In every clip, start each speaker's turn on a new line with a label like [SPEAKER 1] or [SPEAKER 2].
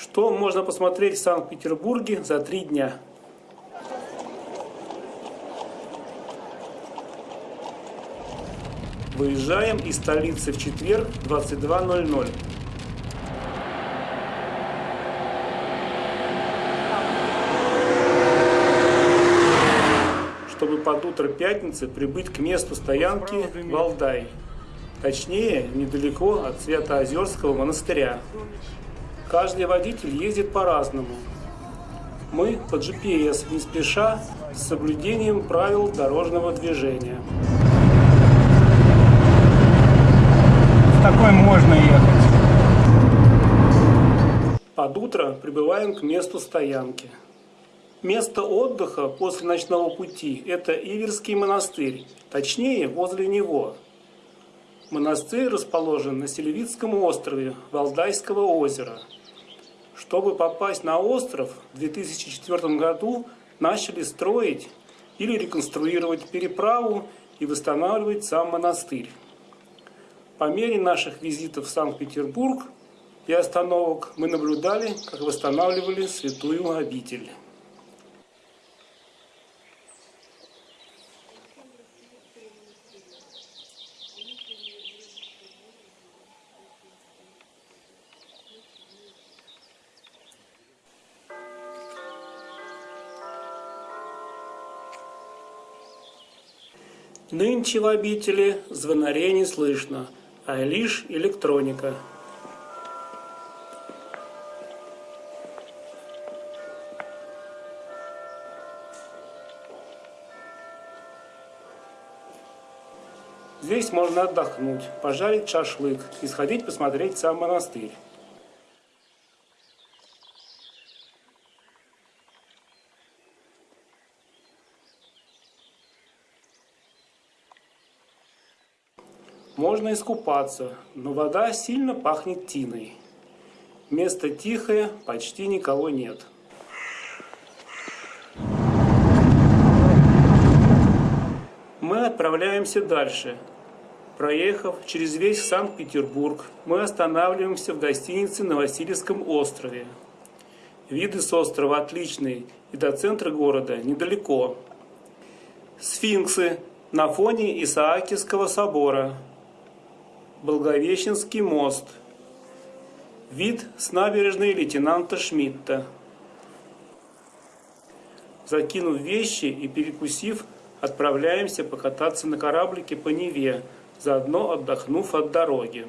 [SPEAKER 1] Что можно посмотреть в Санкт-Петербурге за три дня? Выезжаем из столицы в четверг 22.00. чтобы под утро пятницы прибыть к месту стоянки Валдай. Точнее, недалеко от Святоозерского монастыря. Каждый водитель ездит по-разному. Мы по GPS, не спеша, с соблюдением правил дорожного движения.
[SPEAKER 2] В такой можно ехать.
[SPEAKER 1] Под утро прибываем к месту стоянки. Место отдыха после ночного пути – это Иверский монастырь, точнее, возле него. Монастырь расположен на Селевицком острове Валдайского озера. Чтобы попасть на остров, в 2004 году начали строить или реконструировать переправу и восстанавливать сам монастырь. По мере наших визитов в Санкт-Петербург и остановок мы наблюдали, как восстанавливали святую обитель. Нынче в обители звонарей не слышно, а лишь электроника. Здесь можно отдохнуть, пожарить шашлык и сходить посмотреть сам монастырь. Можно искупаться, но вода сильно пахнет тиной. Место тихое, почти никого нет. Мы отправляемся дальше. Проехав через весь Санкт-Петербург, мы останавливаемся в гостинице на Васильевском острове. Виды с острова отличные, и до центра города недалеко. Сфинксы на фоне Исаакиевского собора – Благовещенский мост. Вид с набережной лейтенанта Шмидта. Закинув вещи и перекусив, отправляемся покататься на кораблике по Неве, заодно отдохнув от дороги.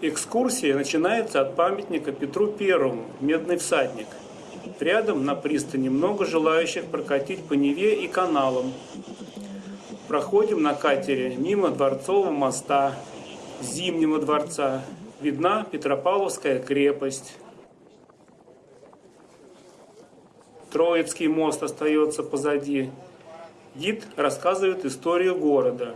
[SPEAKER 1] Экскурсия начинается от памятника Петру Первому, Медный всадник. Рядом на пристани много желающих прокатить по Неве и каналам. Проходим на катере мимо Дворцового моста, Зимнего дворца видна Петропавловская крепость. Троицкий мост остается позади. Гид рассказывает историю города.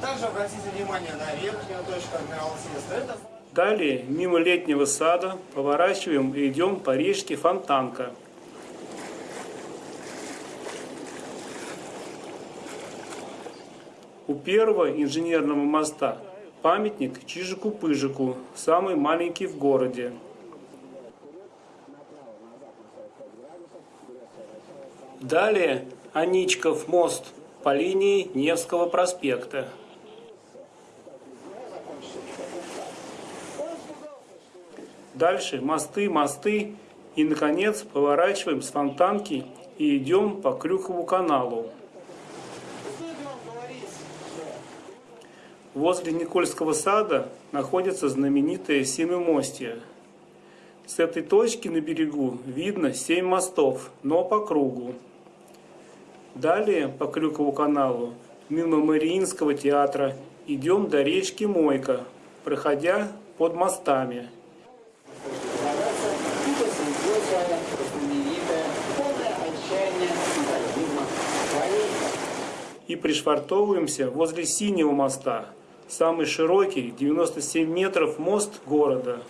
[SPEAKER 3] Также обратите внимание на верхнюю точку адмиралтейства.
[SPEAKER 1] Далее, мимо летнего сада, поворачиваем и идем по речке Фонтанка. У первого инженерного моста Памятник Чижику-Пыжику, самый маленький в городе. Далее Аничков мост по линии Невского проспекта. Дальше мосты, мосты и, наконец, поворачиваем с фонтанки и идем по Крюкову каналу. Возле Никольского сада находится знаменитое Семимостье. С этой точки на берегу видно семь мостов, но по кругу. Далее по Крюкову каналу, мимо Мариинского театра, идем до речки Мойка, проходя под мостами. И пришвартовываемся возле Синего моста – самый широкий, 97 метров, мост города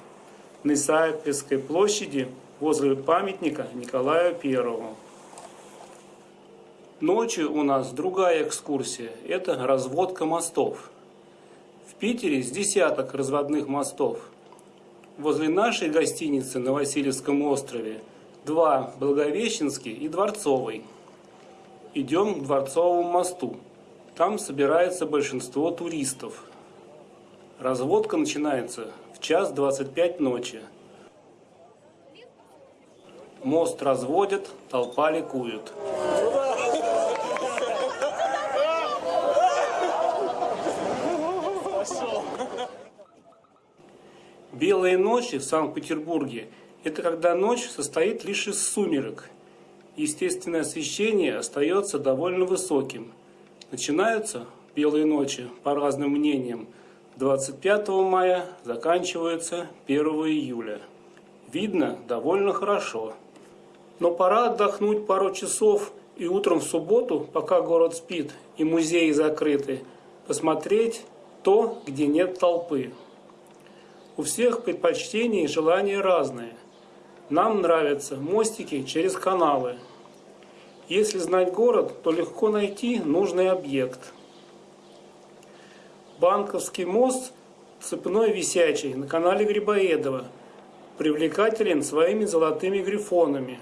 [SPEAKER 1] на Исаакиевской площади возле памятника Николаю Первому. Ночью у нас другая экскурсия – это разводка мостов. В Питере с десяток разводных мостов. возле нашей гостиницы на Васильевском острове два – Благовещенский и Дворцовый. Идем к Дворцовому мосту. Там собирается большинство туристов. Разводка начинается в час 25 ночи. Мост разводят, толпа ликует. Белые ночи в Санкт-Петербурге – это когда ночь состоит лишь из сумерек. Естественное освещение остается довольно высоким. Начинаются белые ночи, по разным мнениям, 25 мая, заканчиваются 1 июля. Видно довольно хорошо. Но пора отдохнуть пару часов и утром в субботу, пока город спит и музеи закрыты, посмотреть то, где нет толпы. У всех предпочтения и желания разные. Нам нравятся мостики через каналы. Если знать город, то легко найти нужный объект. Банковский мост цепной висячий на канале Грибоедова привлекателен своими золотыми грифонами.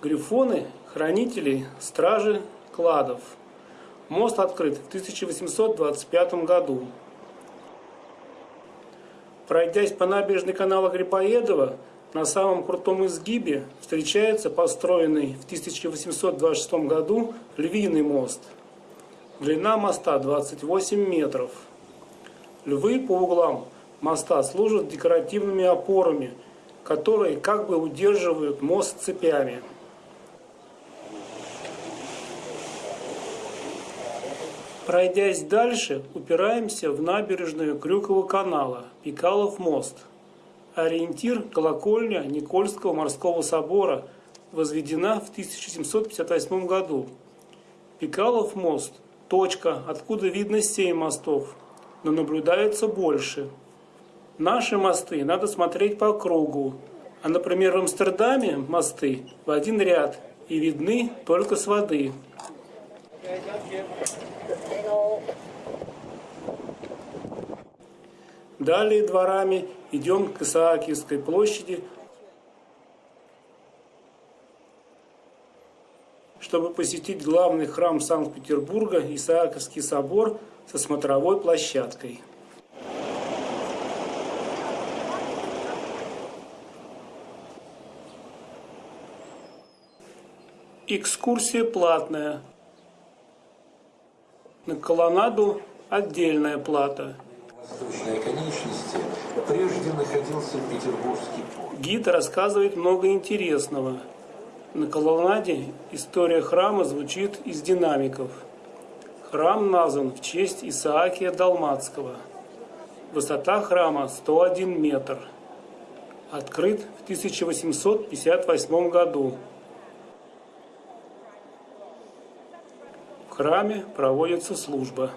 [SPEAKER 1] Грифоны – хранители, стражи кладов. Мост открыт в 1825 году. Пройдясь по набережной канала Грибоедова, на самом крутом изгибе встречается построенный в 1826 году львиный мост. Длина моста 28 метров. Львы по углам моста служат декоративными опорами, которые как бы удерживают мост цепями. Пройдясь дальше, упираемся в набережную Крюкова канала, Пикалов мост. Ориентир – колокольня Никольского морского собора, возведена в 1758 году. Пикалов мост – точка, откуда видно семь мостов, но наблюдается больше. Наши мосты надо смотреть по кругу, а, например, в Амстердаме мосты в один ряд и видны только с воды. Далее дворами идем к Исаакиевской площади, чтобы посетить главный храм Санкт-Петербурга Исааковский собор со смотровой площадкой. Экскурсия платная. На колоннаду отдельная плата –
[SPEAKER 4] восточной конечности прежде находился Петербургский порт.
[SPEAKER 1] Гид рассказывает много интересного. На колоннаде история храма звучит из динамиков. Храм назван в честь Исаакия Далматского. Высота храма 101 метр. Открыт в 1858 году. В храме проводится служба.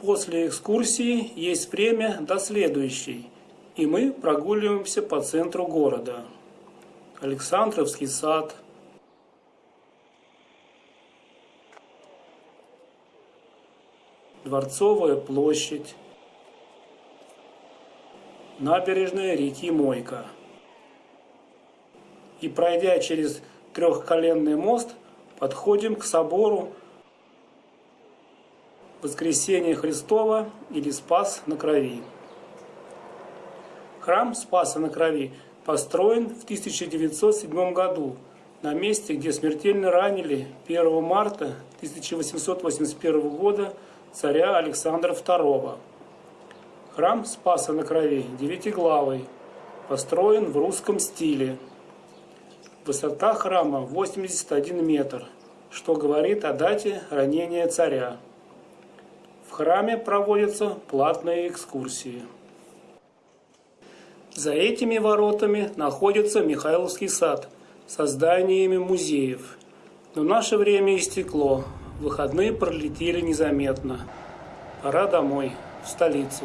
[SPEAKER 1] После экскурсии есть время до следующей, и мы прогуливаемся по центру города. Александровский сад, Дворцовая площадь, набережная реки Мойка. И пройдя через трехколенный мост, подходим к собору Воскресение Христова или Спас на Крови. Храм Спаса на Крови построен в 1907 году на месте, где смертельно ранили 1 марта 1881 года царя Александра II. Храм Спаса на Крови девятиглавый, построен в русском стиле. Высота храма 81 метр, что говорит о дате ранения царя. В храме проводятся платные экскурсии. За этими воротами находится Михайловский сад со зданиями музеев. Но наше время истекло, выходные пролетели незаметно. Пора домой, в столицу.